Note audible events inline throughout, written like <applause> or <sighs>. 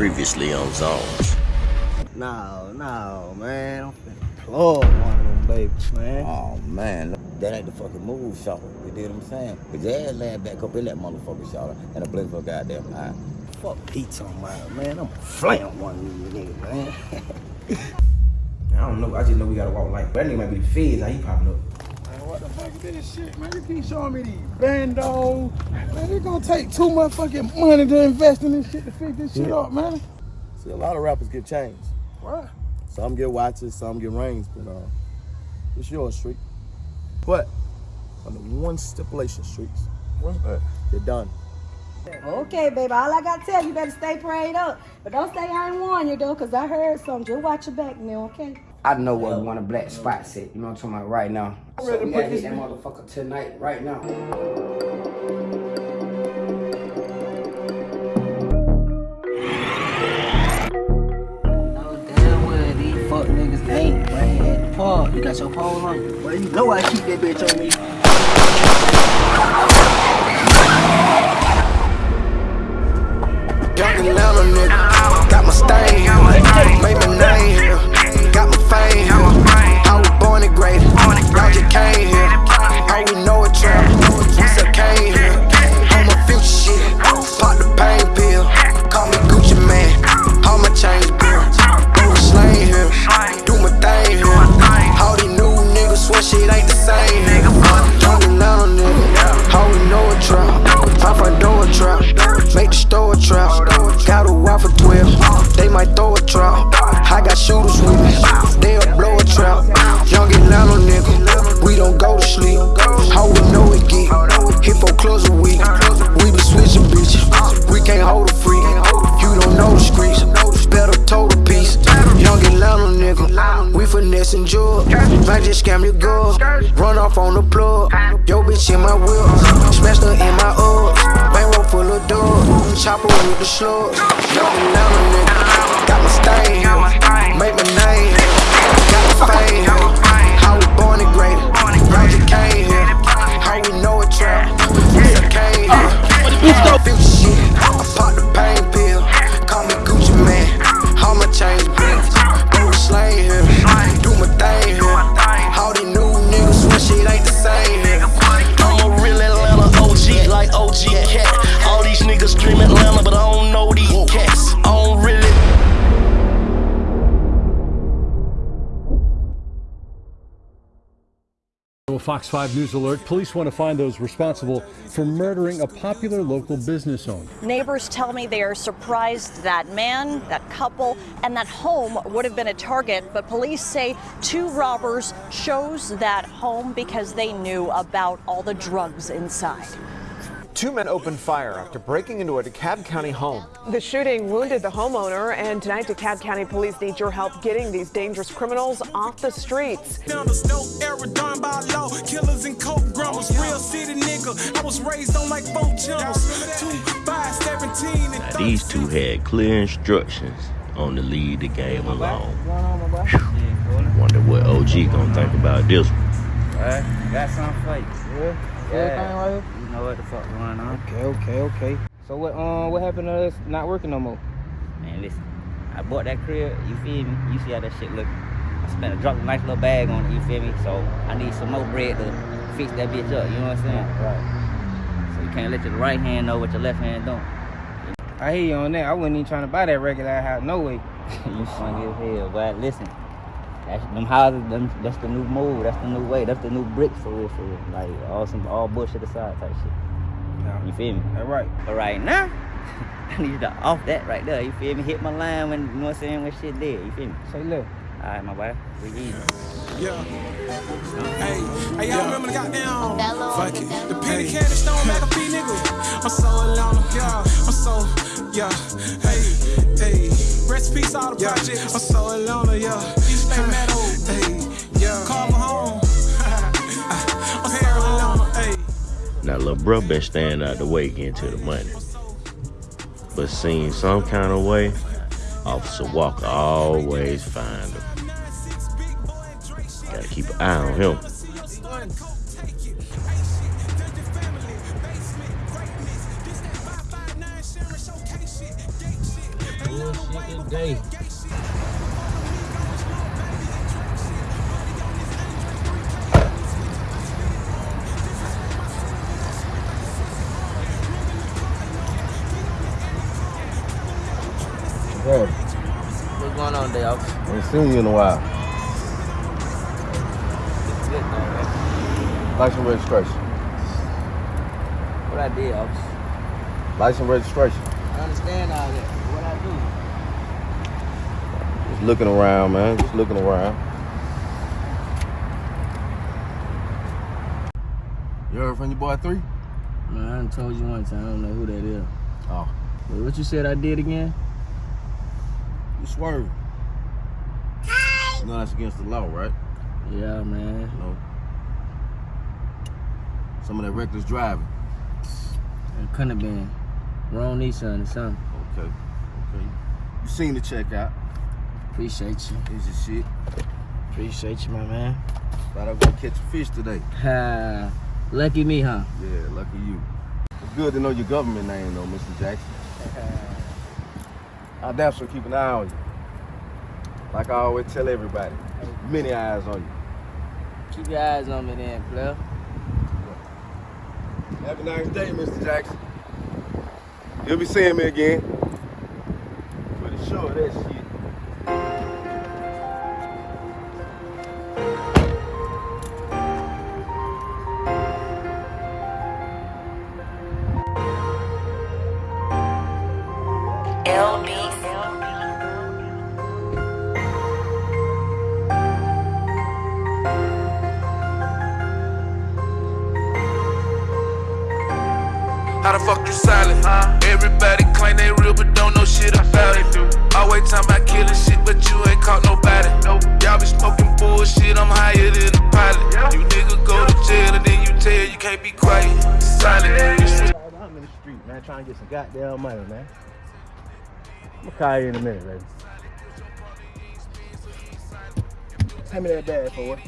Previously on Zones. No, no, man. I'm finna plug one of them babies, man. Oh man, that ain't the fucking move, shot. You dig what I'm saying? Cause your ass laying back up in that motherfucker, shot, and a blink for a goddamn eye. Fuck Pete talking about, man. I'm gonna flam one of these niggas, man. <laughs> I don't know. I just know we gotta walk like. That nigga might be the feds. How he popping up? Man, what the fuck is this shit, man? You keep showing me these bandos. Man, it's gonna take too much fucking money to invest in this shit to fix this shit up, man. See, a lot of rappers get chains. What? Some get watches, some get rings, but uh, it's yours, Street. But under one stipulation, Streets, What's that? you're done. Okay, baby. All I gotta tell you, you better stay prayed up. But don't say I ain't warn you though, cause I heard something. Just watch your back now, okay? I know where we want a black spot set. You know what I'm talking about right now. So ready to put this hit that motherfucker tonight, right now. know damn well these fuck niggas ain't, man. At. You got your pole on you. Well, you know I keep that bitch on me. Young Atlanta nigga, got my stain, made my name came finessing jewel. Might just scam your girl, run off on the plug. Yo bitch in my wheel, smashed her in my Uggs. Bankroll full of dogs, chopper with the slugs. Young Atlanta nigga, got my stain make my name got my fame. How we born and great, y'all just came here. How we know it trap, we came here. I Fox 5 News alert. Police want to find those responsible for murdering a popular local business owner. Neighbors tell me they are surprised that man, that couple, and that home would have been a target, but police say two robbers chose that home because they knew about all the drugs inside. Two men opened fire after breaking into a DeKalb County home. The shooting wounded the homeowner, and tonight DeKalb County police need your help getting these dangerous criminals off the streets. Down the snow, era done by law. Killers and coke grumbles. Real city nigga. I was raised on like four channels. Two, five, seventeen, and Now, these two had clear instructions on to leave the game alone. Wonder what OG gonna think about this one. Alright, got something for you. Yeah? Everything right here? You know what the fuck going on. Okay, okay, okay. So what um what happened to us not working no more? Man, listen. I bought that crib, you feel me? You see how that shit look. I spent a drop a nice little bag on it, you feel me? So I need some more bread to fix that bitch up, you know what I'm saying? Right. So you can't let your right hand know what your left hand don't. I hear you on that. I wasn't even trying to buy that regular house, no way. <laughs> you funny as hell, but listen. That's, them houses, them, that's the new move, that's the new way, that's the new brick for real, for real. Like all some all bullshit aside type shit. Yeah. You feel me? All right. But right now, <laughs> I need you to off that right there. You feel me? Hit my line when you know what I'm saying when shit dead. You feel me? Say look. Alright, my boy. We easy. Yeah. Hey, hey, y'all remember the goddamn fuck it. The penny candy stone McAfee nigga. I'm so alone, yeah. I'm so, yeah. Hey, hey. Rest in peace, all the projects. I'm so alone, yeah. Meadow. Hey, yeah. Home. <laughs> Now, lil' bro been staying out the way getting to the money. But seeing some kind of way, Officer Walker always find him. Gotta keep an eye on him. Bullshit today. I seen you in a while. License registration. What I did, officer. License registration. I understand all that. What I do? Just looking around, man. Just looking around. You heard from your boy three? Man, I told you one time. I don't know who that is. Oh. But what you said I did again? You swerving. Know that's against the law, right? Yeah, man. You know. Some of that reckless driving. It couldn't have been. Wrong Nissan or something. Okay. Okay. You seen the checkout. Appreciate you. Is your shit. Appreciate you, my man. Thought I was gonna catch a fish today. Ha. Lucky me, huh? Yeah, lucky you. It's good to know your government name though, Mr. Jackson. I'll damn sure keep an eye on you. Like I always tell everybody, many eyes on you. Keep your eyes on me then, player. Have a nice day, Mr. Jackson. You'll be seeing me again. Pretty sure that shit. How the fuck you silent? Everybody claim they real, but don't know shit about it. Always talking about killing shit, but you ain't caught nobody. Y'all be smoking bullshit, I'm higher than a pilot. You nigga go to jail and then you tell you can't be quiet. Silent. I'm in the street, man, trying to get some goddamn money, man. I'm gonna call you in a minute, baby. Hand me that bag for it.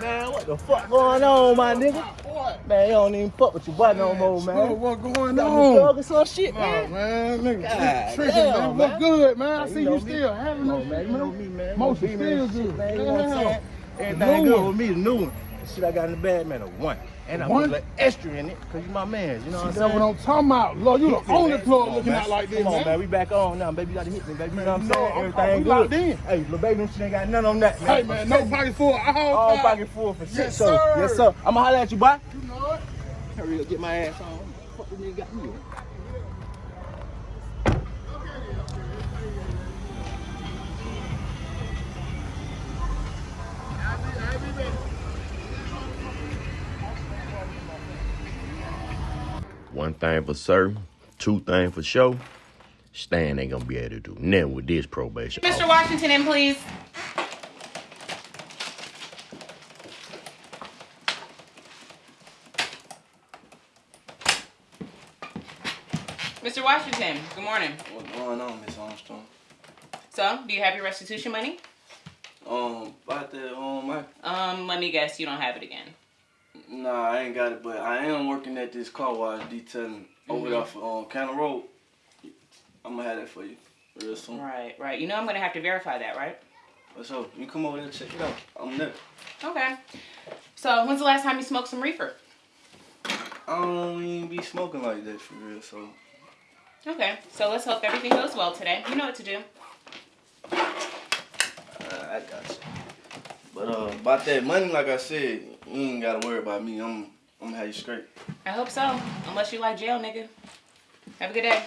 Man, what the fuck going on, my nigga? Man, you don't even fuck with your boy no more, man. What going on? some shit, man. man, nigga, God tricking, damn, man. Look good, man. I see you still having this man. You know me, man. Beamer still good. man. You know what I'm saying? Everything good with me, the new one. The shit I got in the bag, man, a one. And I put little extra in it, cause you my man. You know what I'm saying? that's what I'm talking about. Lord, you the only plug Come on, looking man. out like this, Come on, man. man. We back on now, baby. You gotta hit me, baby. You know what I'm no, saying? I'm- Everything good. in. Hey, little baby, them shit ain't got none on that, man. Hey, man, no pocket full. All, All pocket full for shit, Yes, so. sir. Yes, sir. I'ma holler at you, boy. You know it. Hurry up, get my ass on. Fuck this nigga got me. One thing for certain, two things for sure. Stan ain't gonna be able to do nothing with this probation. Mr. Washington, in please. Mr. Washington, good morning. What's going on, Miss Armstrong? So, do you have your restitution money? Um, about that, um, I, Um, let me guess, you don't have it again. Nah, I ain't got it, but I am working at this car wash detailing over Mhm. there for um, County Road. I'm gonna have that for you real soon. Right, right. You know I'm gonna have to verify that, right? So? You come over there and check it out. I'm there. Okay. So, when's the last time you smoked some reefer? I don't even be smoking like that for real, so Okay. So let's hope everything goes well today. You know what to do. uh, I got you. But uh, about that money, like I said, you ain't gotta worry about me. I'm, I'm gonna have you straight. I hope so. Unless you like jail, nigga. Have a good day.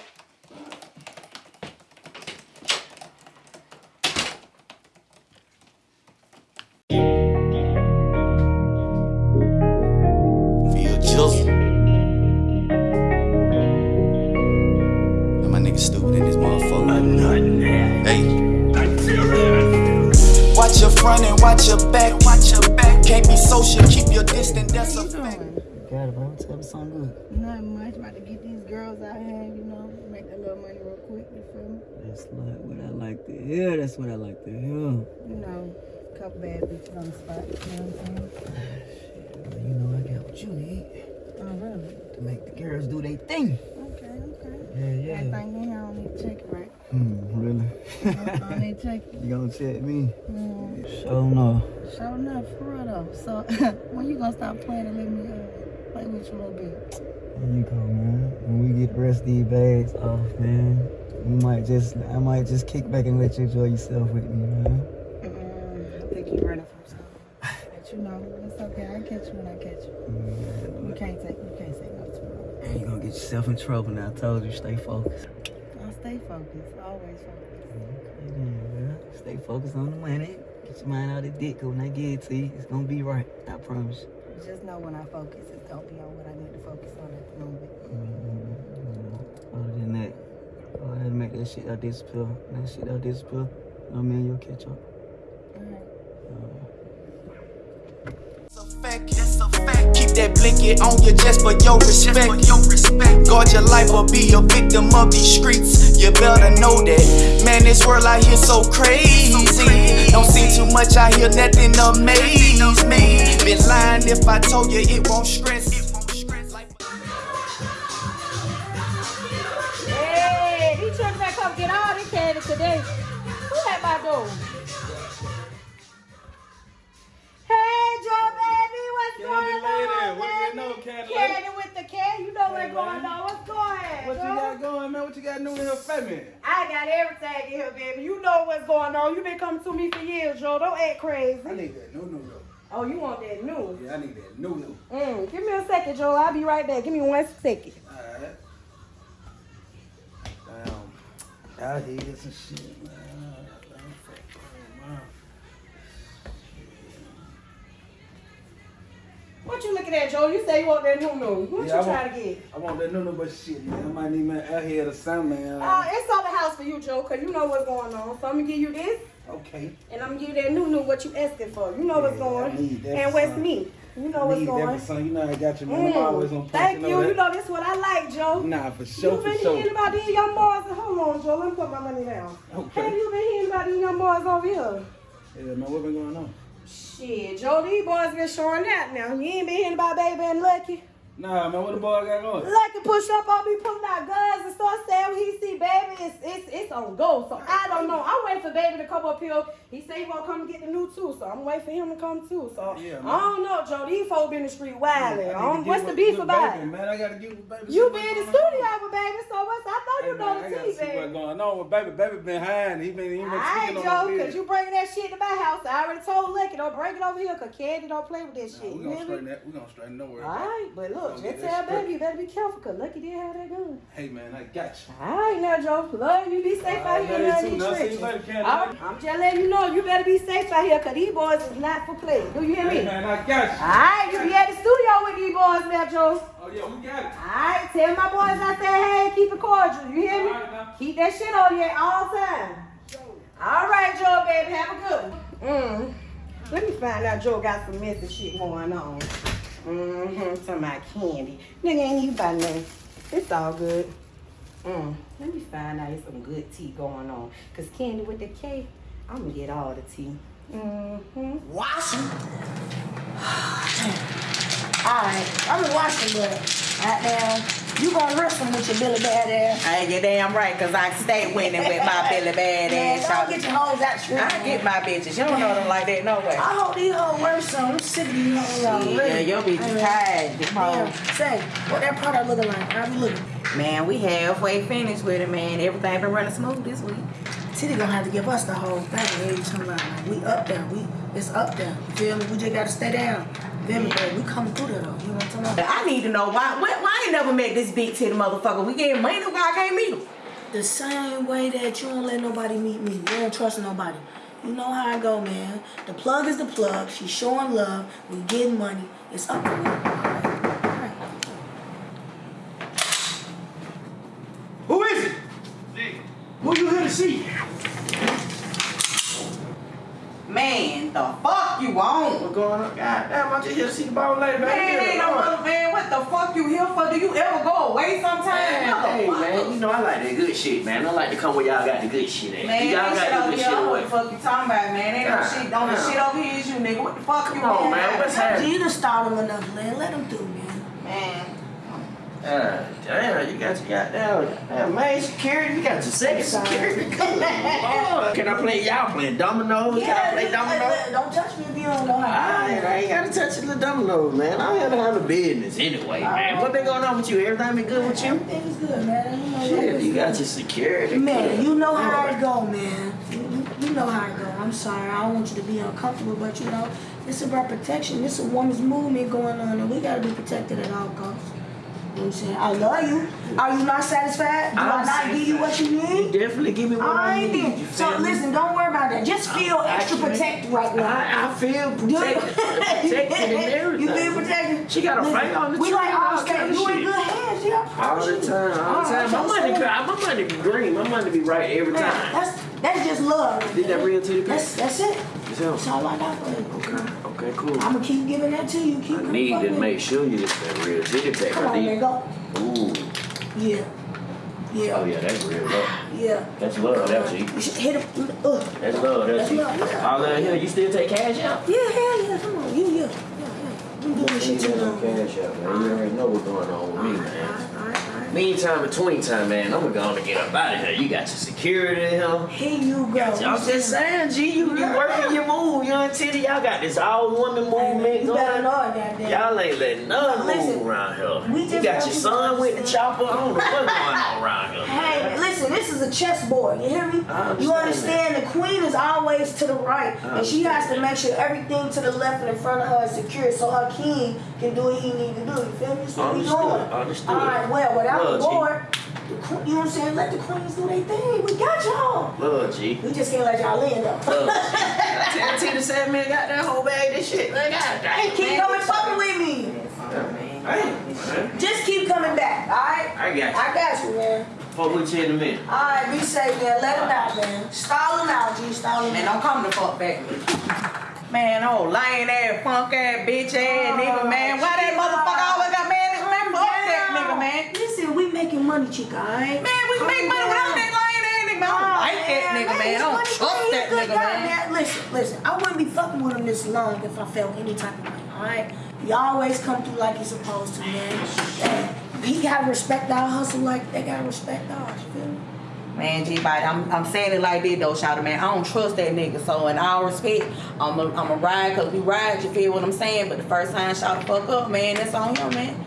Got it, bro. Tell me something good. Nothing much. About to get these girls out here, you know, make a little money real quick. You feel me? That's like what I like to hear. That's what I like to hear. You know, a couple bad bitches on the spot. You know what I'm saying? You know I got what you need Oh, really? to make the girls do their thing. Okay, okay. Yeah. I think you don't need to check it, right? Hmm, really? I don't need to check it. <laughs> You gonna check me? Mm. Oh no. Sure enough, for real though. So <laughs> when you gonna stop playing and let me uh, play with you a little bit? There you go, man. When we get the rest of these bags off, man, we might just, I might just kick back and let you enjoy yourself with me, man. Mm, I think you're running from something. But you know, it's okay. I catch you when I catch you. You can't take, you can't say no to. And you gonna get yourself in trouble now. I told you, stay focused. I'll stay focused, always focused. Yeah, stay focused on the money. Get your mind out of the dick. When I get it to you, it's gonna be right. I promise. Just know when I focus, it's gonna be on what I need to focus on at the moment. Mm-hmm. Other than that, go ahead and make that shit out disappear. That shit out disappear. No man, you'll catch up. Keep that blanket on you just for your respect. Your respect. Guard your life or be a victim of these streets. You better know that. Man, this world out here so crazy. Don't see too much out here, nothing amaze me. Been lying if I told you it won't stress. Hey, these children better come get all this candy today. Who at my door? On, What baby? you know, Candy? Candy with the candy, you know what's going on. What's going What you got going, man? What you got new in here me? I got everything in here, baby. You know what's going on. You been coming to me for years, Joe. Don't act crazy. I need that new new though. Oh, you want that new? Yeah, I need that new new. Mm, give me a second, Joe. I'll be right back. Give me one second. Alright. Damn. Out here some shit, man. What you looking at, Joe? You say you want that new new. What Yeah, you trying want- to get? I want that new new, but shit, man. I might need my out here or something, man. Uh, it's on the house for you, Joe, because you know what's going on. So I'm going to give you this, okay. and I'm going to give you that new new what you asking for. You know what's Yeah, I going that And what's son. me. You know what's going son. You know I got you, man. I'm Mm, always on point. Thank you. You know this what I like, Joe. Nah, for sure, you for been sure. hearing about these young boys? Hold on, Joe. Let me put my money down. Okay. Have you been hearing about these young boys over here? Yeah, man, what been going on? Shit, these boys been showing out now. You ain't been hearing about Baby and Lucky? Nah, man, what the boy got going? Lucky push up on me, pulling out guns and start saying when he see Baby, it's, it's, it's on go. So I don't know. I'm waiting for Baby to come up here. He say he gonna come get the new too, so I'm waiting for him to come too. So Yeah. I don't know, Joe. These folks been in the street wilding. I to I get What's the beef about baby. Man, I gotta get with baby. You been in the studio with Baby, so what's, I you Hey, know man, I the tea, see what's baby. going on with baby. Baby been hiding. He been, he been speaking on Joe, cause you bringing that shit to my house. I already told Lucky, don't bring it over here, cause Candy don't play with that shit. We You gonna straighten that. We gonna straighten. Don't worry. Alright, but look, Gonna get just that tell straight. baby you better be careful, cause Lucky did have that gun. Hey man, I got you. Alright now, Joe. Love you. Be safe out Alright, here love in you all too. these Now, see you trenches. later, I'm just letting you know you better be safe out here, cause these boys is not for play. Do you hear me? Hey man, I got you. Alright, you be at the studio with these boys now, Joe. Oh yeah, we got it. Alright, tell my boys I said, hey, keep it cordial. You hear me? Keep that shit on you at all time. Alright, Joe, baby. Have a good one. Mm. Let me find out Joe got some messy shit going on. Mm-hmm. Talking about candy. Nigga ain't you about nothing. It's all good. Mm. Let me find out it's some good tea going on. Cause candy with the K, I'm gonna get all the tea. Mm-hmm. Washing. <sighs> Alright, I'm in Washington, but right now, you gonna wrestle with your Billy Bad ass. I ain't damn right, cause I stay winning with my Billy Bad <laughs> Man, ass. don't get your hoes out I get my bitches. You don't know them like that, no way. I hope these hoes work some. I'm sick of these hoes already. Yeah, your bitch Hey, tired, Damn, say, what that product looking like? How we looking? Man, we halfway finished with it, man. Everything been running smooth this week. Titty gonna have to give us the whole thing every time we up there. We it's up there. You feel me? We just gotta stay down. You feel me? But we coming through there though. You know what I'm talking about? I need to know why. Why, why I ain't never met this big titty motherfucker? We getting money, why I can't meet him? The same way that you don't let nobody meet me. You don't trust nobody. You know how I go, man. The plug is the plug. She's showing love. We getting money. It's up to me. Who is it? Who you here to see? Man, the fuck you want? What's going on? God damn, I'm just here to see the ball lady, man. Man, ain't no mother man. What the fuck you here for? Do you ever go away sometime? Hey, man, you know I like that good shit, man. I like to come where y'all got the good shit at. Man, y'all ain't shit got over the good here. shit I know what the fuck you talking about, man. Ain't no shit. shit. Only damn. shit over here is you, nigga. What the fuck you Come on, want? man. What's happening? You done start them enough, man. Let them through, man. Man. Damn, you got your goddamn, main security. You got your second security. <laughs> Good Lord. Can I play? Y'all playing dominoes? Can I play dominoes? Don't touch me if you don't know how. I, I ain't gotta touch the dominoes, man. I'm here to handle business anyway, oh. man. What been going on with you? Everything been good with you? Everything's good, man. You know, Shit, you got your security. Man, Good you know how it go, man. You, you know how it go. I'm sorry, I don't want you to be uncomfortable, but you know, it's about protection. It's a woman's movement going on, and we gotta be protected at all costs. You know what I'm saying? I love you. Are you not satisfied? Do I I'm not give you what you need? You definitely give me what I, I need. So listen, don't worry about that. Just feel I'm extra protected right now. I, I feel <laughs> protected, protected and everything. <laughs> You feel protected? She got a finger on the We tree like and all kind You in good hands, yeah. I All the time, all the time. My money, my money be green. My money be right every time. That's that's just love. Did that real titty That's pack? that's it. It's. That's all I got for you. Okay, okay, cool. I'm gonna keep giving that to you. Keep I need to make sure you get that real titty pack. Come on, man, go. Ooh. Yeah. Yeah. Oh yeah, that's real love. Yeah. That's love, that's G. You should hit him. Uh. That's love, that's That's love, yeah. All that here, you still take cash out? Yeah, hell yeah. Come on. You, yeah. Yeah, yeah. You doing shit too cash out, man. You already know what's going on with me, man. Meantime, between time, man, I'm gonna get up out of here. You got your security here. Here you go. I'm just saying, G, you, you working your move, you and Titty. Y'all got this all woman movement You going. know. Y'all ain't letting none move around here. we You just got your son with the chopper. I don't know what's going on around here. Hey, listen, this is a chessboard. You hear me? Understand You understand the queen is always to the right, and she has to make sure everything to the left and in front of her is secure, so her king can do what he need to do. You feel me? So we doing. understood. All right. Well, without Love, the board, the you know what I'm saying? Let the queens do their thing. We got y'all. Love, G. We just can't let y'all in though. Tell Titty said, man, got that whole bag of shit. Like, God damn, Keep coming fucking with me. Hey, Just keep coming back. All right. I got you. I got you, man. Fuck with you in a minute. All right, be safe, man. Let it out, man. Stall him out, G. Stall him Man, out. don't come the fuck back. Man, oh, lame ass, punk ass, bitch ass oh, nigga, man. Why that motherfucker always got mad nigga, man? Fuck that nigga, man. Listen, we making money, chica, all right? Man, we can make money without that lame ass nigga, man. I don't oh, like that nigga, man. I don't trust that nigga, man. Listen, listen, I wouldn't be fucking with him this long if I felt any type of way, alright? You always come through like you're supposed to, man. He gotta respect our hustle like they gotta respect ours, you feel me? Man, G bite, I'm, I'm saying it like this though, shout man. I don't trust that nigga. So in all respect, I'm a, I'm a ride cause we ride, you feel what I'm saying? But the first time shout the fuck up, man, that's on him, man.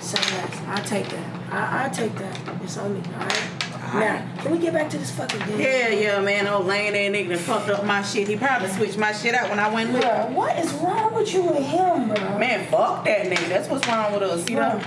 So less. I take that. I, I take that. It's on me, alright? Now, can we get back to this fucking game? Yeah, yeah, man. Old lame that nigga done fucked up my shit. He probably switched my shit out when I went with him. what is wrong with you and him, bro? Man, fuck that nigga. That's what's wrong with us, you know?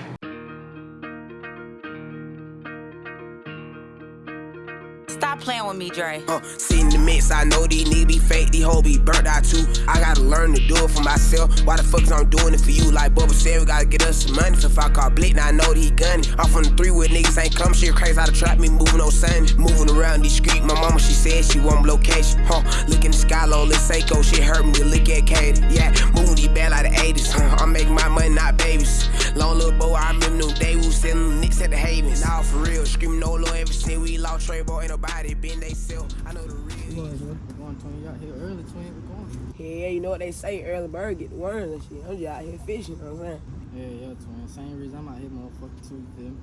Playing with me, Dre. Uh, sitting in the mix, I know these niggas be fake, these hoes be burnt out too. I gotta learn to do it for myself. Why the fuck is I'm doing it for you? Like Bubba said, we gotta get us some money. So if I call Blick, now I know that he gunning. Off on the three with niggas ain't come shit crazy. How to trap me moving on Sunday. Moving around these streets, my mama she said she want location. Huh, look in the sky low, let's Seiko. Shit hurt me to look at Katie. Yeah, moving these bad like the 80s. Huh, I'm making my money, not babies. Long little boy, I remember them days we was selling nicks at the Havens. Now for real, screaming no low ever since we lost Trey, boy, ain't nobody been they self. I know the real. We're going, Tony. out here early, Tony. We're going. Yeah, you know what they say, early bird get the worms and shit. I'm just out here fishing, you know what I'm saying? Yeah, yeah, twin. Same reason I'm out here, motherfucker, too, you me?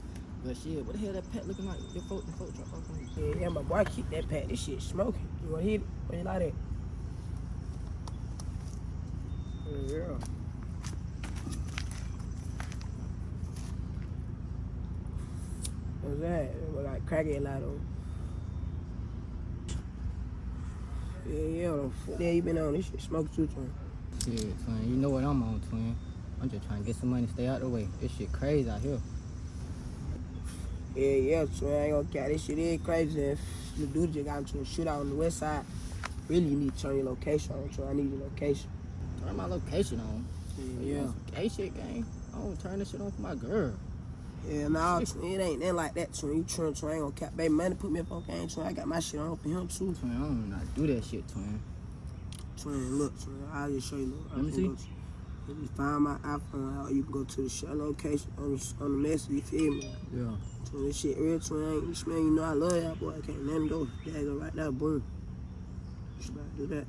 But shit, what the hell that pet looking like? Your folk, your folk drop off on you. Yeah, yeah, my boy keep that pack. This shit smoking. You wanna hit it? What you like that? Yeah. What's that? It look like crackhead light on. Yeah, yeah, what the fuck that you been on? This shit smoke too, twin. Shit, twin. You know what I'm on, twin. I'm just trying to get some money, to stay out the way. This shit crazy out here. Yeah, yeah, twin. I ain't gonna care. This shit is crazy. If the dude just got into a shootout on the west side, really you need to turn your location on, twin. I need your location. Turn my location on. Yeah, yeah. Gay shit, gang. I don't turn this shit on for my girl. Yeah, nah, it ain't nothing like that, twin. You twin, twin, I ain't gonna cap. Baby, money put me up on game, twin. I got my shit on for him, too. Twin, I don't know how to do that shit, twin. Twin, look, twin, I'll just show you. Look, Let me see. go to- If you find my iPhone, out, you can go to the show location on the, on the message, you feel me? Yeah. Twin, this shit real, twin. I ain't, this man, you know I love y'all, boy. I can't let him go. There you go, right there, boom. Just about do that.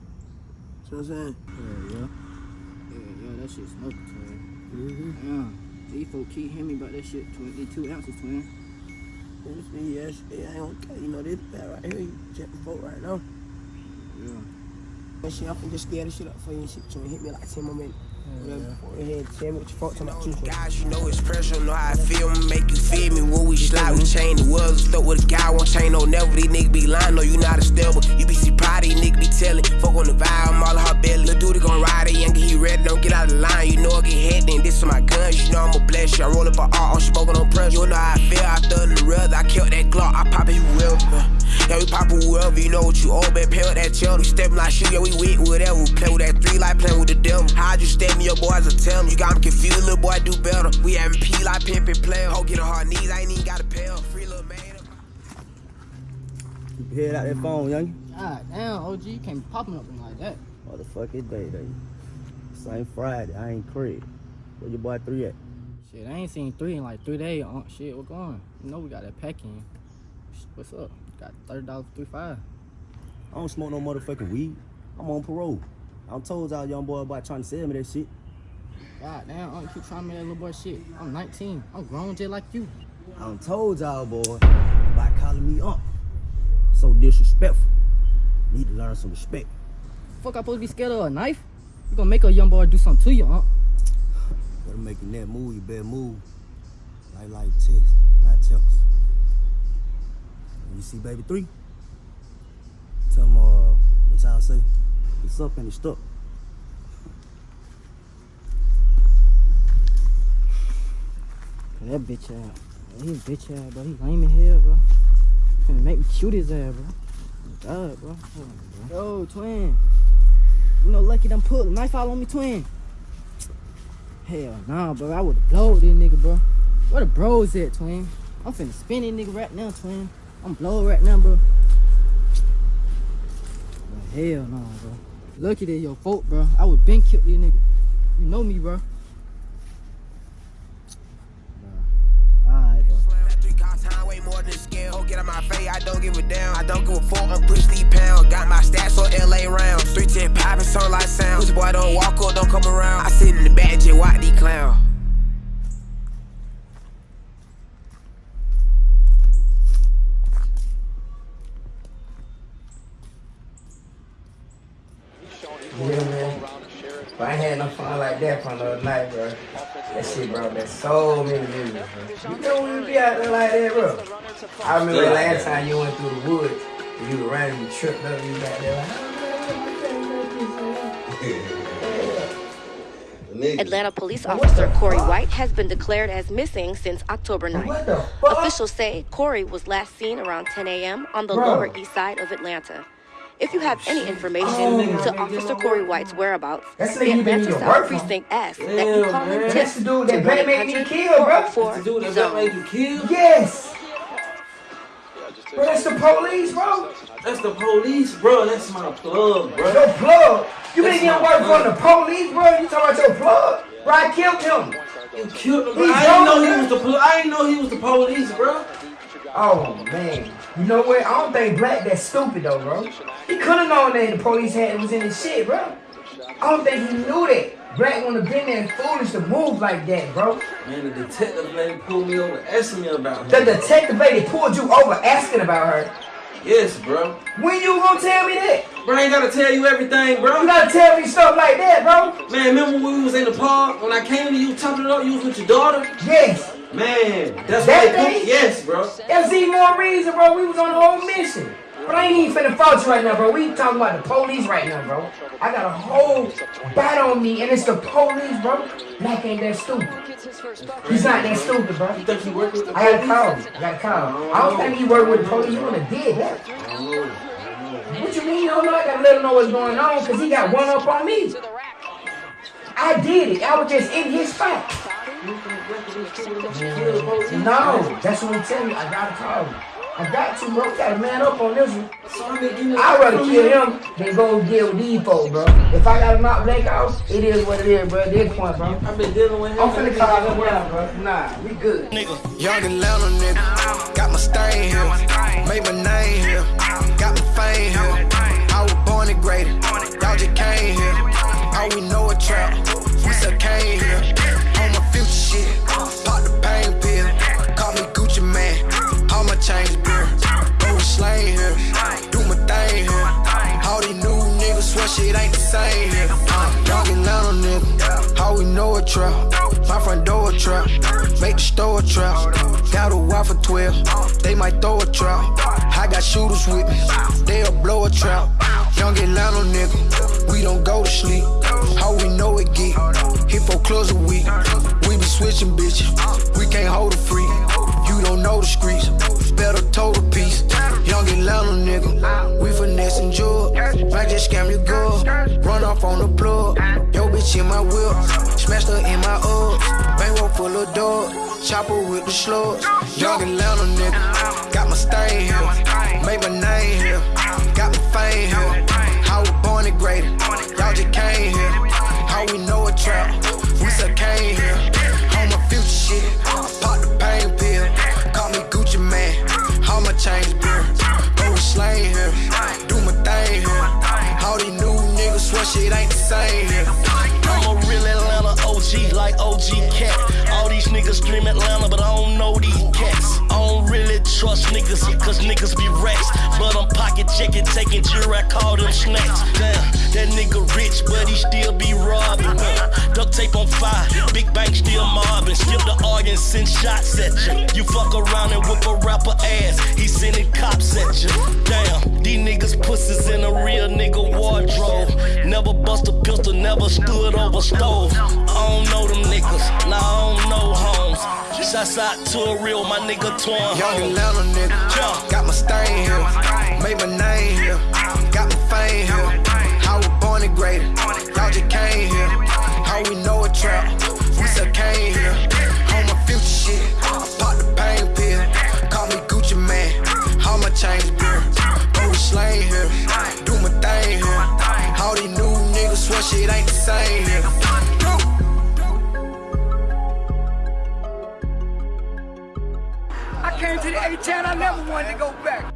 See what I'm saying? Yeah, yeah. Yeah, yeah, that shit smoking, twin. Mm-hmm. Yeah. These folk keep hearing me about that shit. 22 ounces, twin. Me see, yes, yeah, I don't care. You know, this bad right here, you check the vote right now. Yeah. And shit, I'm finna just scare this shit up for you and shit. To hit me like 10 more minutes. Whatever. Go ahead, tell me what your fault talking about. Guys, you know it's pressure, know how I feel, make you feel me. When we slide, we mm-hmm. chain the world, stuck with a guy, won't chain no never. These niggas be lying, no, you not a stable. You be see proud, these niggas be telling. Fuck on the vibe, I'm all in her belly. Lil' dude gon' ride it, young, he ready, don't get out of line. You know I get hit, then this is my guns, you know I'ma bless you. I roll up a art, I'm smoking on pressure. You know how I feel, I thug in the rug, I killed that Glock, I pop it whoever. Yeah, we pop it whoever, you know what you owe, man, pay with that chill. We steppin' like shit, yeah, we with whatever. We play with that three like playing with the devil. How'd you step me, your boys will tell me. You got me confused, little boy, do better. We having P like pimpin' player. Ho, get on her knees, I ain't even got a pair. her. Free little man. Keep your head out that phone, young. God damn, OG, you can't pop me up like that. Motherfucking day, day. Same Friday, I ain't Craig. Where your boy three at? Shit, I ain't seen three in like three days. Uh, shit, what going? You know we got that pack in. What's up? Got thirty dollars, three five. I don't smoke no motherfucking weed. I'm on parole. I told y'all young boy about trying to sell me that shit. God damn, uh, you keep trying me that little boy shit. I'm 19. I'm grown just like you. I done told y'all boy about calling me up. So disrespectful. Need to learn some respect. Fuck, I supposed to be scared of a knife? You gonna make a young boy do something to you, huh? Better making that move, you better move. Like like text, not text. When you see baby three, tell him uh what y'all say. It's up and it's stuck. That bitch ass. He bitch ass, bro. He lame as hell, bro. Finna make me cute his ass, bro. God, bro. Yo, twin. You know, lucky done put a knife out on me, twin. Hell nah, bro. I would've blowed this nigga, bro. Where the bros at, twin? I'm finna spin this nigga right now, twin. I'm blowed right now, bro. But hell nah, bro. Lucky that your fault, bro. I would been killed you nigga. You know me, bro. Way more than scale. Oh, get on my face, I don't give a damn. I don't give a fuck, I'm push these pounds. Got my stats on LA rounds. 310 poppin', like sound. Pussy boy don't walk up, don't come around. I sit in the back, just watch these clowns. Yeah, man. But I ain't no fun like that from the other night, bro. That shit brought back so many memories, bro. You know we be out there like that, bro. I remember the last time you went through the woods, and you were running, you tripped up, you back there like, <laughs> Atlanta police officer Corey White has been declared as missing since October 9th. Officials say Corey was last seen around 10 a.m. on the Bro. Lower East Side of Atlanta. If you have any information oh, to Officer Corey White's whereabouts, That's the the nigga you been Atlanta your South work on. Precinct asks that you call man. and That's tip the dude that to Black made me kill, bro. That's the 444 dude that zone. Black made you kill? Yes. Bro, that's the police, bro. That's the police, bro. That's my plug, bro. Your plug. You been That's getting work plug. from the police, bro. You talking about your plug? Bro, I killed him. You killed him, bro. I didn't know he was the pol- I didn't know he was the police, bro. Oh man, you know what? I don't think Black that stupid though, bro. He could have known that the police had was in his shit, bro. I don't think he knew that. Black wouldn't have been there foolish to move like that, bro. Man, the detective lady pulled me over, asking me about The detective lady pulled you over asking about her. Yes, bro. When you gonna tell me that? Bro, I ain't gotta tell you everything, bro. You gotta tell me stuff like that, bro. Man, remember when we was in the park? When I came to you, chopping it up, you was with your daughter? Yes. Man, that's That what they day? put. Yes, bro. There's even more reason, bro. We was on a whole mission. But I ain't even finna fault you right now, bro. We talking about the police right now, bro. I got a whole bat on me, and it's the police, bro. Black ain't that stupid. He's not that stupid, bro. You think he work with the I gotta police? call. I gotta call him. I don't think he worked with the police. Wouldn't have did that. What you mean you don't know? I gotta let him know what's going on, because he got one up on me. I did it. I was just in his spot. No, that's what I'm telling you. I gotta call him. I got to, bro. We gotta man up on this one. I'd rather kill him than go deal with these folks, bro. If I gotta knock Blake out, it is what it is, bro. At this point, bro. I've been dealing with him. I'm finna call him now, bro. Nah, we good. Nigga, young Atlanta nigga, got my stain here, made my name here, got my fame here. I was born and graded, y'all just came here. All we know a trap, we still came here shit. Pop the pain pill. Call me Gucci Mane. All my chains beer. Go slain here. Do my thing here. All these new niggas swear shit ain't the same here. Uh, Youngin' out on nigga. How we know a trap. My front door a trap. Make the store a trap. Got a wife for 12. They might throw a trap. I got shooters with me. They'll blow a trap. Young Atlanta nigga. We don't go to sleep. How we know it get. Hippo close a week. We switching bitches. We can't hold a freak. You don't know the streets. Better total piece. Young Atlanta nigga. We finessing jewel. Might just scam your girl. Run off on the plug. Yo bitch in my whip. Smashed her in my Uggs. Bankroll full of dogs. Chopper with the slugs. Young Atlanta nigga. Got my stain here. Made my name here. Got my fame here. I was born and graded. Y'all just came here. How we know a trap. We still came here. Shit. Pop the pain pill. Call me Gucci Mane. My chains bill. Go with slang here. Do my thing here. All these new niggas swear shit ain't the same here. OG, like OG Cat. All these niggas dream Atlanta, but I don't know these cats. I don't really trust niggas, cause niggas be rats. But I'm pocket checking, taking jury, I call them snacks. Damn, that nigga rich, but he still be robbing. Duct tape on fire, big bank still mobbing. Skip the arguing, send shots at you. You fuck around and whip a rapper ass, he sending cops at you. Damn, these niggas pussies in a real nigga wardrobe. Never bust a pistol, never stood over stove. I don't know them niggas, nah, I don't know homes. Shouts out to a real, my nigga Twan. Young Atlanta nigga. Got my stain here. Made my name here. Got my fame here. I was born and graded. Y'all just came here. How we know a trap. We still came here. On my future shit. I pop the pain pill. Call me Gucci Mane. All my chains bill. Go slang here. Do my thing here. All these new niggas swear shit ain't the same here. Came to the A-Town, I never wanted to go back.